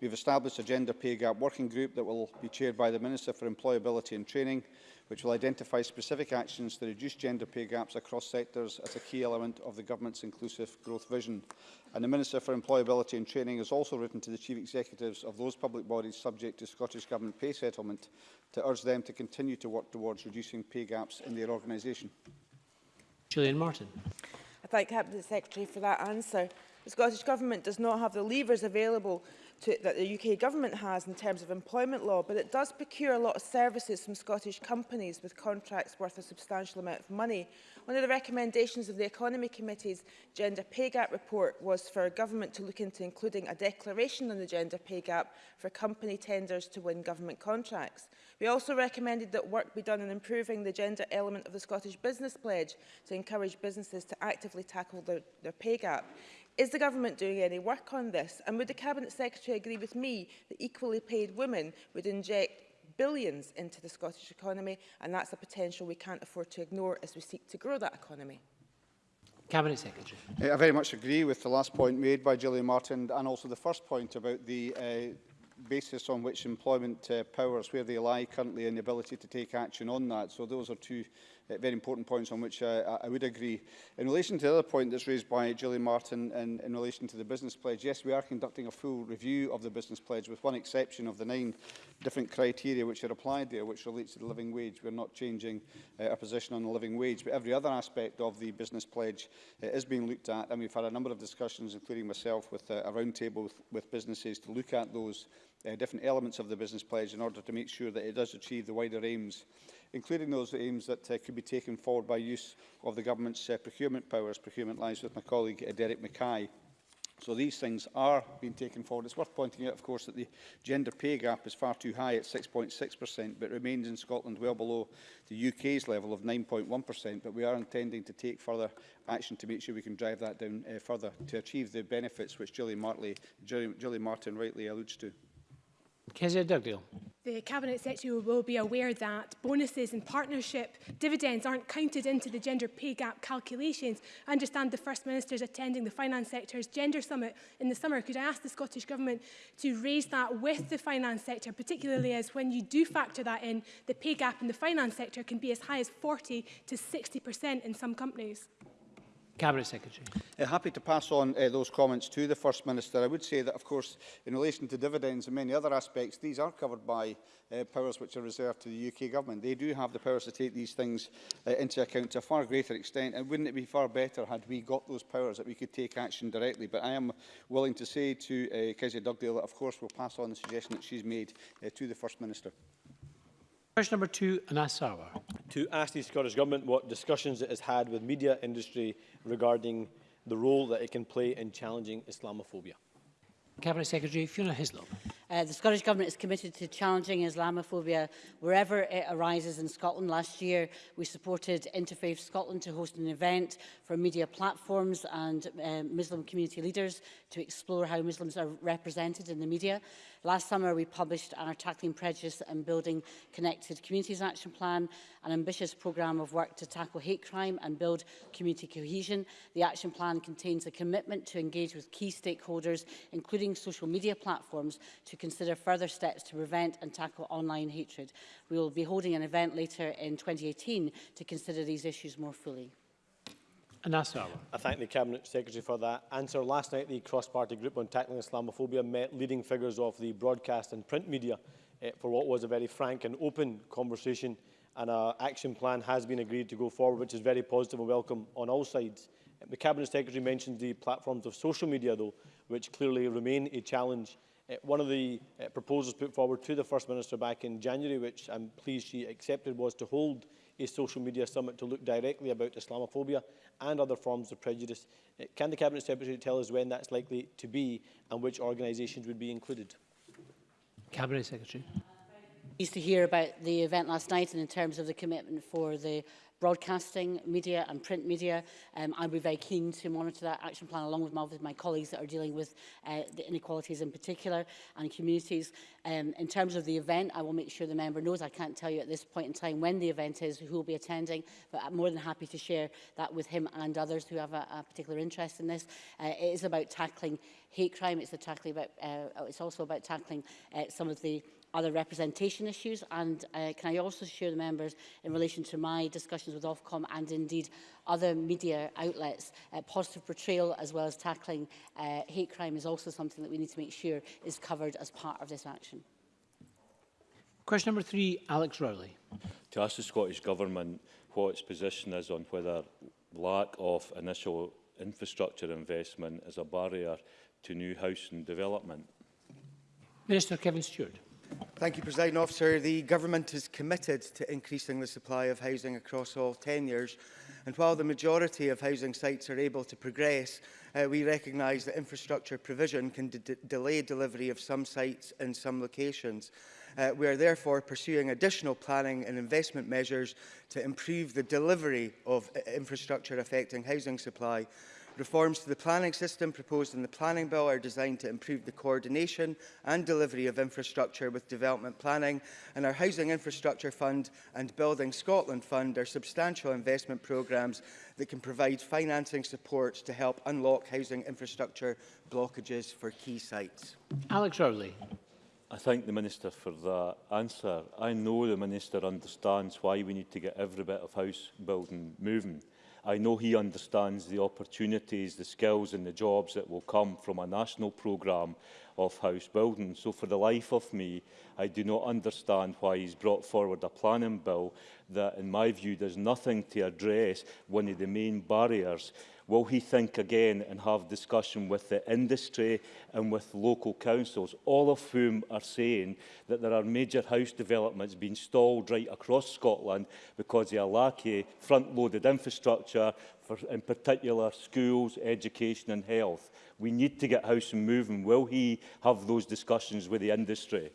We have established a gender pay gap working group that will be chaired by the Minister for Employability and Training, which will identify specific actions to reduce gender pay gaps across sectors as a key element of the government's inclusive growth vision. And the Minister for Employability and Training has also written to the chief executives of those public bodies subject to Scottish Government pay settlement to urge them to continue to work towards reducing pay gaps in their organisation. Julian Martin. I thank Cabinet Secretary for that answer. The Scottish Government does not have the levers available to, that the UK government has in terms of employment law, but it does procure a lot of services from Scottish companies with contracts worth a substantial amount of money. One of the recommendations of the Economy Committee's Gender Pay Gap report was for government to look into including a declaration on the gender pay gap for company tenders to win government contracts. We also recommended that work be done in improving the gender element of the Scottish Business Pledge to encourage businesses to actively tackle their, their pay gap. Is the government doing any work on this? And would the Cabinet Secretary agree with me that equally paid women would inject billions into the Scottish economy and that's a potential we can't afford to ignore as we seek to grow that economy. Cabinet Secretary. Uh, I very much agree with the last point made by Gillian Martin and also the first point about the uh, basis on which employment uh, powers, where they lie currently and the ability to take action on that. So those are two uh, very important points on which I, I would agree. In relation to the other point that's raised by Julie Martin in, in relation to the business pledge, yes, we are conducting a full review of the business pledge with one exception of the nine different criteria which are applied there, which relates to the living wage. We're not changing uh, our position on the living wage, but every other aspect of the business pledge uh, is being looked at. And we've had a number of discussions, including myself, with uh, a roundtable with, with businesses to look at those uh, different elements of the business pledge in order to make sure that it does achieve the wider aims including those aims that uh, could be taken forward by use of the government's uh, procurement powers. Procurement lies with my colleague uh, Derek Mackay. So these things are being taken forward. It's worth pointing out, of course, that the gender pay gap is far too high at 6.6%, but remains in Scotland well below the UK's level of 9.1%. But we are intending to take further action to make sure we can drive that down uh, further to achieve the benefits which Julie, Martley, Julie, Julie Martin rightly alludes to. Kezia Dugdale. The Cabinet Secretary will be aware that bonuses and partnership dividends aren't counted into the gender pay gap calculations. I understand the First Minister is attending the Finance Sector's Gender Summit in the summer. Could I ask the Scottish Government to raise that with the finance sector, particularly as when you do factor that in, the pay gap in the finance sector can be as high as 40 to 60% in some companies? Cabinet Secretary. Uh, happy to pass on uh, those comments to the First Minister. I would say that, of course, in relation to dividends and many other aspects, these are covered by uh, powers which are reserved to the UK Government. They do have the powers to take these things uh, into account to a far greater extent, and wouldn't it be far better had we got those powers that we could take action directly? But I am willing to say to uh, Kezia Dugdale that, of course, we'll pass on the suggestion that she's made uh, to the First Minister. Question number two, Anas Sauer. To ask the Scottish Government what discussions it has had with media industry regarding the role that it can play in challenging Islamophobia. Cabinet Secretary Fiona Hislop. Uh, the Scottish Government is committed to challenging Islamophobia wherever it arises in Scotland. Last year, we supported Interfaith Scotland to host an event for media platforms and um, Muslim community leaders to explore how Muslims are represented in the media. Last summer, we published our Tackling Prejudice and Building Connected Communities Action Plan, an ambitious programme of work to tackle hate crime and build community cohesion. The action plan contains a commitment to engage with key stakeholders, including social media platforms, to to consider further steps to prevent and tackle online hatred. We will be holding an event later in 2018 to consider these issues more fully. Anasala. I thank the Cabinet Secretary for that answer. Last night, the cross-party group on tackling Islamophobia met leading figures of the broadcast and print media eh, for what was a very frank and open conversation, and an action plan has been agreed to go forward, which is very positive and welcome on all sides. The Cabinet Secretary mentioned the platforms of social media, though, which clearly remain a challenge Uh, one of the uh, proposals put forward to the First Minister back in January, which I'm pleased she accepted, was to hold a social media summit to look directly about Islamophobia and other forms of prejudice. Uh, can the Cabinet Secretary tell us when that's likely to be and which organisations would be included? Cabinet Secretary pleased to hear about the event last night and in terms of the commitment for the broadcasting media and print media. Um, I'd be very keen to monitor that action plan along with my, with my colleagues that are dealing with uh, the inequalities in particular and communities. Um, in terms of the event, I will make sure the member knows. I can't tell you at this point in time when the event is, who will be attending, but I'm more than happy to share that with him and others who have a, a particular interest in this. Uh, it is about tackling hate crime. It's, the tackling about, uh, it's also about tackling uh, some of the other representation issues. And uh, can I also assure the members in relation to my discussions with Ofcom and indeed other media outlets, uh, positive portrayal as well as tackling uh, hate crime is also something that we need to make sure is covered as part of this action. Question number three, Alex Rowley. To ask the Scottish Government what its position is on whether lack of initial infrastructure investment is a barrier to new housing development. Minister Kevin Stewart. Thank you, President Officer. The Government is committed to increasing the supply of housing across all tenures. And while the majority of housing sites are able to progress, uh, we recognise that infrastructure provision can de delay delivery of some sites in some locations. Uh, we are therefore pursuing additional planning and investment measures to improve the delivery of uh, infrastructure affecting housing supply Reforms to the planning system proposed in the Planning Bill are designed to improve the coordination and delivery of infrastructure with development planning, and our Housing Infrastructure Fund and Building Scotland Fund are substantial investment programmes that can provide financing support to help unlock housing infrastructure blockages for key sites. Alex Rowley. I thank the Minister for that answer. I know the Minister understands why we need to get every bit of house building moving. I know he understands the opportunities, the skills and the jobs that will come from a national programme of house building. So for the life of me, I do not understand why he's brought forward a planning bill that, in my view, does nothing to address one of the main barriers Will he think again and have discussion with the industry and with local councils, all of whom are saying that there are major house developments being stalled right across Scotland because they are lack of front-loaded infrastructure, for, in particular schools, education and health. We need to get housing moving. Will he have those discussions with the industry?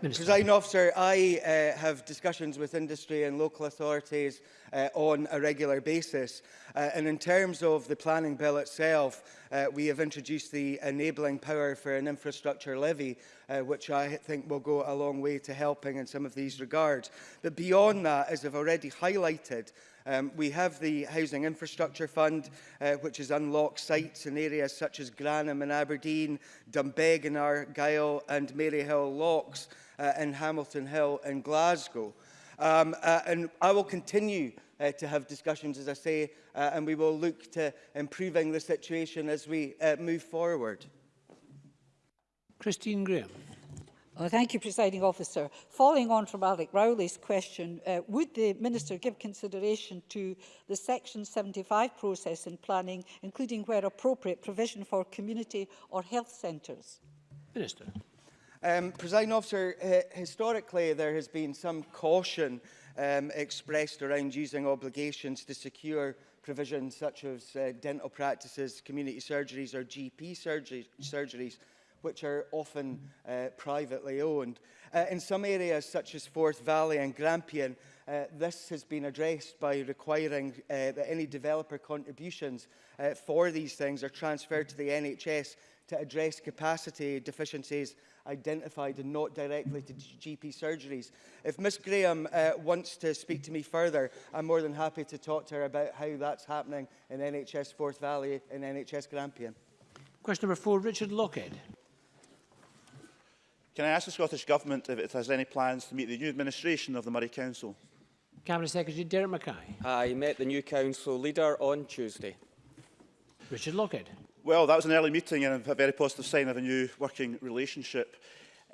Minister. Presiding officer, I uh, have discussions with industry and local authorities uh, on a regular basis. Uh, and in terms of the planning bill itself, uh, we have introduced the enabling power for an infrastructure levy, uh, which I think will go a long way to helping in some of these regards. But beyond that, as I've already highlighted, Um, we have the Housing Infrastructure Fund, uh, which has unlocked sites in areas such as Granham and Aberdeen, Dunbeg and Argyll, and Maryhill Locks uh, in Hamilton Hill and Glasgow. Um, uh, and I will continue uh, to have discussions, as I say, uh, and we will look to improving the situation as we uh, move forward. Christine Graham. Well, uh, thank you, Presiding Officer. Following on from Alec Rowley's question, uh, would the Minister give consideration to the Section 75 process in planning, including where appropriate provision for community or health centres? Minister. Um, President Officer, historically there has been some caution um, expressed around using obligations to secure provisions such as uh, dental practices, community surgeries or GP surgery surgeries which are often uh, privately owned. Uh, in some areas such as Forth Valley and Grampian, uh, this has been addressed by requiring uh, that any developer contributions uh, for these things are transferred to the NHS to address capacity deficiencies identified and not directly to GP surgeries. If Miss Graham uh, wants to speak to me further, I'm more than happy to talk to her about how that's happening in NHS Forth Valley and NHS Grampian. Question number four, Richard Lockhead. Can I ask the Scottish Government if it has any plans to meet the new administration of the Murray Council? Cabinet Secretary Derek Mackay. I met the new Council leader on Tuesday. Richard Lockhead. Well, that was an early meeting and a very positive sign of a new working relationship.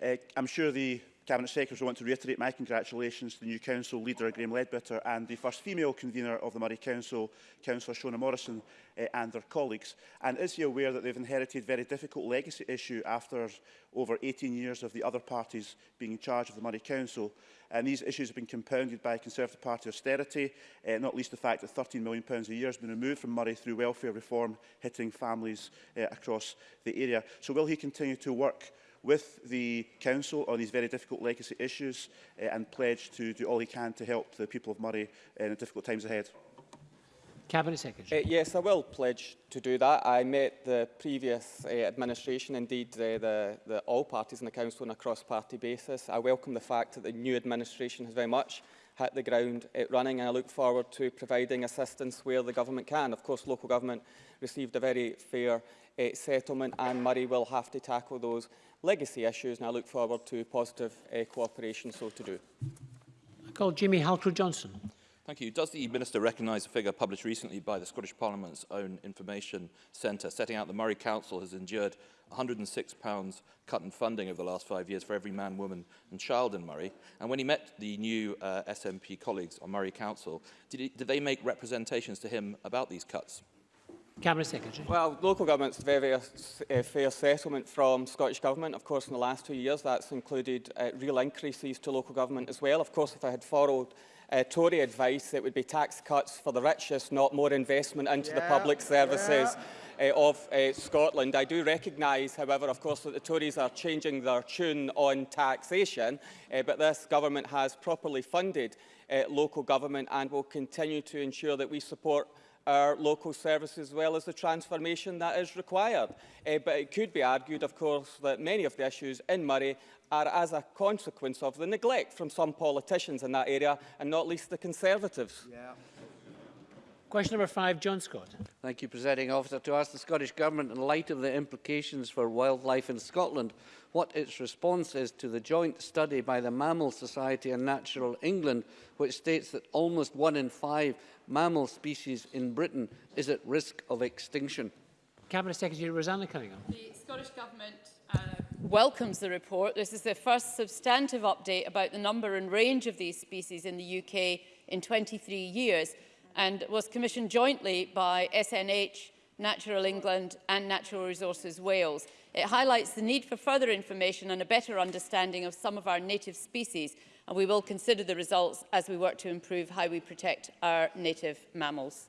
Uh, I'm sure the Cabinet Secretary, I want to reiterate my congratulations to the new Council leader, Graham Ledbetter, and the first female convener of the Murray Council, Councillor Shona Morrison, uh, and their colleagues. And is he aware that they've inherited very difficult legacy issue after over 18 years of the other parties being in charge of the Murray Council? And these issues have been compounded by Conservative Party austerity, uh, not least the fact that £13 million a year has been removed from Murray through welfare reform, hitting families uh, across the area. So will he continue to work with the Council on these very difficult legacy issues uh, and pledged to do all he can to help the people of Murray in the difficult times ahead. Cabinet Secretary. Uh, yes, I will pledge to do that. I met the previous uh, administration, indeed uh, the, the all parties in the Council on a cross-party basis. I welcome the fact that the new administration has very much hit the ground it running and I look forward to providing assistance where the government can. Of course, local government received a very fair uh, settlement and Murray will have to tackle those legacy issues and I look forward to positive uh, cooperation so to do. I call Jimmy Halcrow-Johnson. Thank you. Does the Minister recognise a figure published recently by the Scottish Parliament's own information centre setting out the Murray Council has endured £106 cut in funding over the last five years for every man, woman and child in Murray? And when he met the new uh, SNP colleagues on Murray Council, did, he, did they make representations to him about these cuts? Cabinet Secretary. Well, local government's very, very uh, uh, fair settlement from Scottish Government. Of course, in the last two years, that's included uh, real increases to local government as well. Of course, if I had followed uh, Tory advice, it would be tax cuts for the richest, not more investment into yeah, the public services yeah. uh, of uh, Scotland. I do recognise, however, of course, that the Tories are changing their tune on taxation, uh, but this government has properly funded uh, local government and will continue to ensure that we support our local services as well as the transformation that is required. Uh, but it could be argued, of course, that many of the issues in Murray are as a consequence of the neglect from some politicians in that area, and not least the Conservatives. Yeah. Question number five, John Scott. Thank you, Presiding Officer. To ask the Scottish Government, in light of the implications for wildlife in Scotland, what its response is to the joint study by the Mammal Society and Natural England, which states that almost one in five mammal species in Britain is at risk of extinction. Cabinet Secretary Rosanna Cunningham. The Scottish Government uh, welcomes the report. This is the first substantive update about the number and range of these species in the UK in 23 years and was commissioned jointly by SNH, Natural England and Natural Resources Wales. It highlights the need for further information and a better understanding of some of our native species and we will consider the results as we work to improve how we protect our native mammals.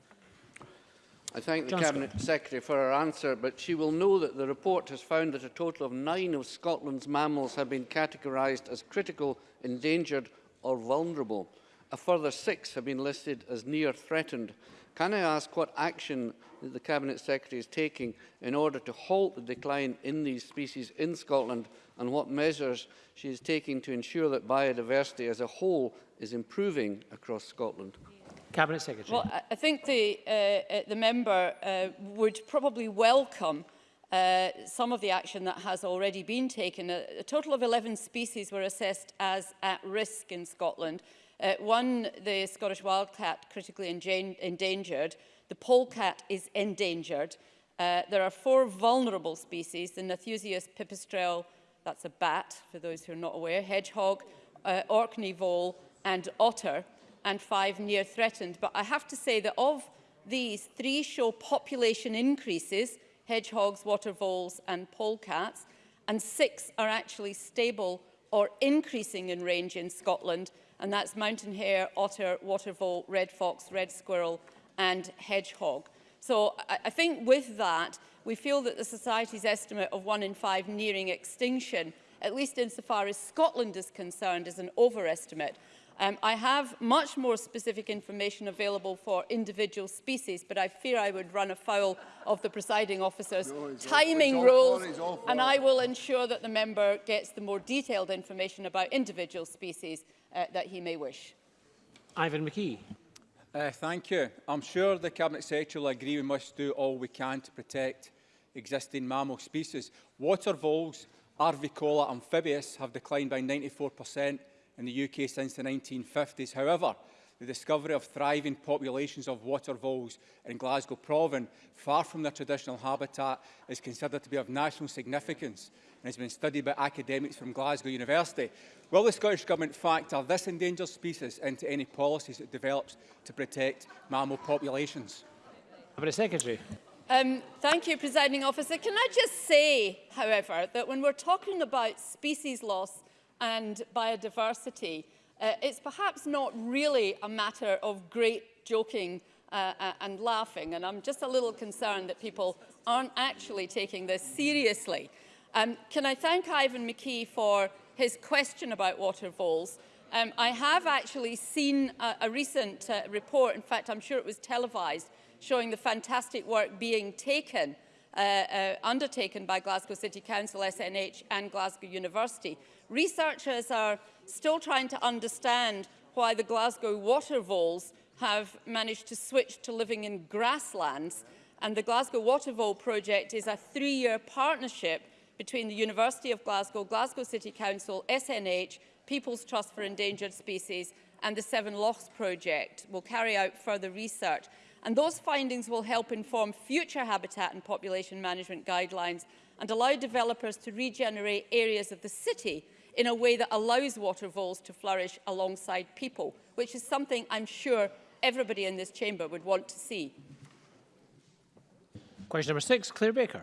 I thank the John Cabinet Scott. Secretary for her answer, but she will know that the report has found that a total of nine of Scotland's mammals have been categorised as critical, endangered or vulnerable. A further six have been listed as near threatened. Can I ask what action the Cabinet Secretary is taking in order to halt the decline in these species in Scotland and what measures she is taking to ensure that biodiversity as a whole is improving across Scotland? Cabinet Secretary. Well, I think the, uh, uh, the member uh, would probably welcome uh, some of the action that has already been taken. A, a total of 11 species were assessed as at risk in Scotland uh, one, the Scottish wildcat critically endangered. The polecat is endangered. Uh, there are four vulnerable species, the Nathusius pipistrelle, that's a bat for those who are not aware, hedgehog, uh, Orkney vole and otter, and five near threatened. But I have to say that of these, three show population increases, hedgehogs, water voles and polecats, and six are actually stable or increasing in range in Scotland, and that's mountain hare, otter, water vole, red fox, red squirrel and hedgehog. So I, I think with that, we feel that the society's estimate of one in five nearing extinction, at least insofar as Scotland is concerned, is an overestimate. Um, I have much more specific information available for individual species, but I fear I would run afoul of the presiding officer's no, timing all, rules, and I will ensure that the member gets the more detailed information about individual species uh, that he may wish. Ivan McKee. Uh, thank you. I'm sure the Cabinet Secretary will agree we must do all we can to protect existing mammal species. Water voles, arvicola amphibious have declined by 94% in the UK since the 1950s. However, the discovery of thriving populations of water voles in Glasgow Province, far from their traditional habitat, is considered to be of national significance and has been studied by academics from Glasgow University. Will the Scottish Government factor this endangered species into any policies it develops to protect mammal populations? Cabinet Secretary. Um, thank you, Presiding Officer. Can I just say, however, that when we're talking about species loss and biodiversity, Uh, it's perhaps not really a matter of great joking uh, uh, and laughing, and I'm just a little concerned that people aren't actually taking this seriously. Um, can I thank Ivan McKee for his question about waterfalls? Um, I have actually seen a, a recent uh, report, in fact, I'm sure it was televised, showing the fantastic work being taken, uh, uh, undertaken by Glasgow City Council, SNH and Glasgow University. Researchers are still trying to understand why the Glasgow water voles have managed to switch to living in grasslands. And the Glasgow Water Vole project is a three-year partnership between the University of Glasgow, Glasgow City Council, SNH, People's Trust for Endangered Species and the Seven Lochs project. will carry out further research. And those findings will help inform future habitat and population management guidelines and allow developers to regenerate areas of the city in a way that allows water voles to flourish alongside people, which is something I'm sure everybody in this chamber would want to see. Question number six, Claire Baker.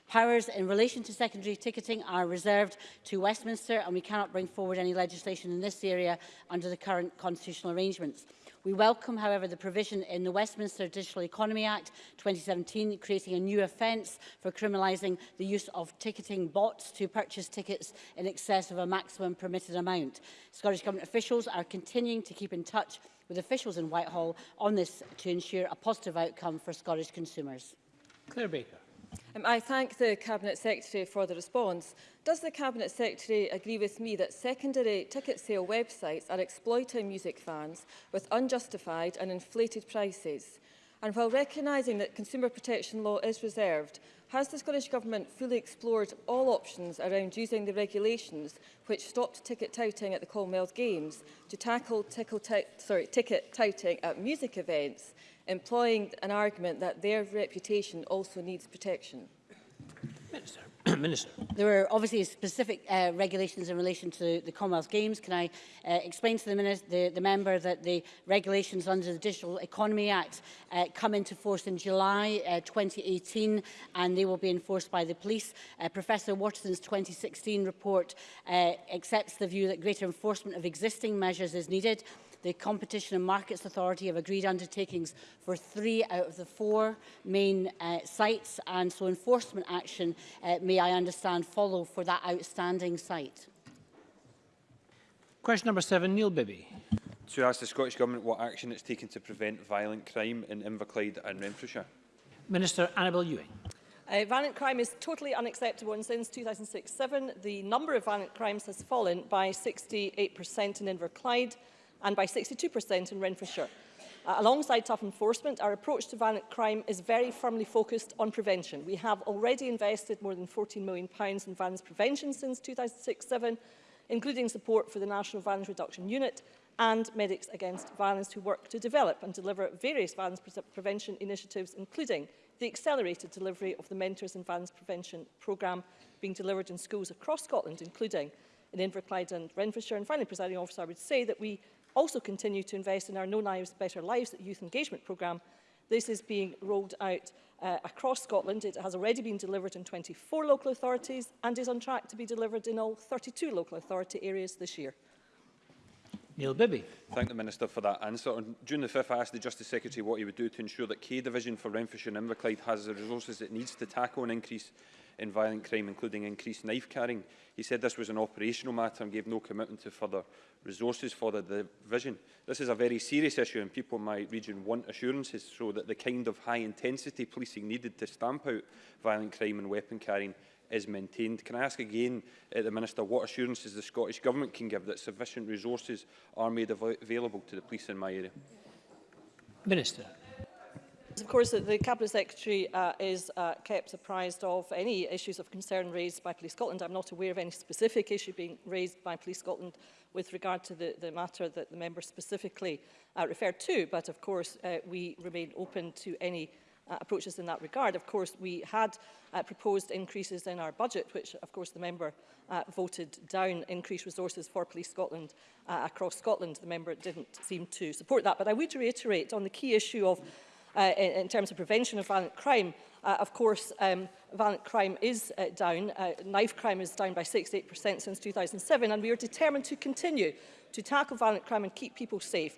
Powers in relation to secondary ticketing are reserved to Westminster and we cannot bring forward any legislation in this area under the current constitutional arrangements. We welcome, however, the provision in the Westminster Digital Economy Act 2017 creating a new offence for criminalising the use of ticketing bots to purchase tickets in excess of a maximum permitted amount. Scottish Government officials are continuing to keep in touch with officials in Whitehall on this to ensure a positive outcome for Scottish consumers. Claire Baker. Um, I thank the Cabinet Secretary for the response. Does the Cabinet Secretary agree with me that secondary ticket sale websites are exploiting music fans with unjustified and inflated prices? And while recognising that consumer protection law is reserved, has the Scottish Government fully explored all options around using the regulations which stopped ticket touting at the Commonwealth Games to tackle tickle sorry, ticket touting at music events? employing an argument that their reputation also needs protection? Minister. Minister. There are obviously specific uh, regulations in relation to the Commonwealth Games. Can I uh, explain to the, minister, the, the member that the regulations under the Digital Economy Act uh, come into force in July uh, 2018 and they will be enforced by the police. Uh, Professor Watson's 2016 report uh, accepts the view that greater enforcement of existing measures is needed. The Competition and Markets Authority have agreed undertakings for three out of the four main uh, sites, and so enforcement action uh, may I understand follow for that outstanding site. Question number seven, Neil Bibby. To ask the Scottish Government what action it's taken to prevent violent crime in Inverclyde and Renfrewshire. Minister Annabel Ewing. Uh, violent crime is totally unacceptable and since 2006 07 the number of violent crimes has fallen by 68% in Inverclyde, and by 62% in Renfrewshire. Uh, alongside tough enforcement, our approach to violent crime is very firmly focused on prevention. We have already invested more than £14 million in violence prevention since 2006-07, including support for the National Violence Reduction Unit and Medics Against Violence who work to develop and deliver various violence pre prevention initiatives, including the accelerated delivery of the Mentors in Violence Prevention programme being delivered in schools across Scotland, including in Inverclyde and Renfrewshire. And finally, presiding officer, I would say that we also continue to invest in our No Knives Better Lives Youth Engagement Programme. This is being rolled out uh, across Scotland. It has already been delivered in 24 local authorities and is on track to be delivered in all 32 local authority areas this year. Neil Bibby. Thank the Minister for that answer. On June the 5th, I asked the Justice Secretary what he would do to ensure that K Division for Renfrewshire and Inverclyde has the resources it needs to tackle an increase in violent crime, including increased knife carrying. He said this was an operational matter and gave no commitment to further resources for the division. This is a very serious issue and people in my region want assurances so that the kind of high-intensity policing needed to stamp out violent crime and weapon carrying is maintained. Can I ask again, uh, the Minister, what assurances the Scottish Government can give that sufficient resources are made av available to the police in my area? Minister of course, the Cabinet Secretary uh, is uh, kept apprised of any issues of concern raised by Police Scotland. I'm not aware of any specific issue being raised by Police Scotland with regard to the, the matter that the member specifically uh, referred to, but of course uh, we remain open to any uh, approaches in that regard. Of course, we had uh, proposed increases in our budget, which of course the member uh, voted down, increased resources for Police Scotland uh, across Scotland. The member didn't seem to support that. But I would reiterate on the key issue of uh, in, in terms of prevention of violent crime, uh, of course, um, violent crime is uh, down. Uh, knife crime is down by 68% since 2007, and we are determined to continue to tackle violent crime and keep people safe.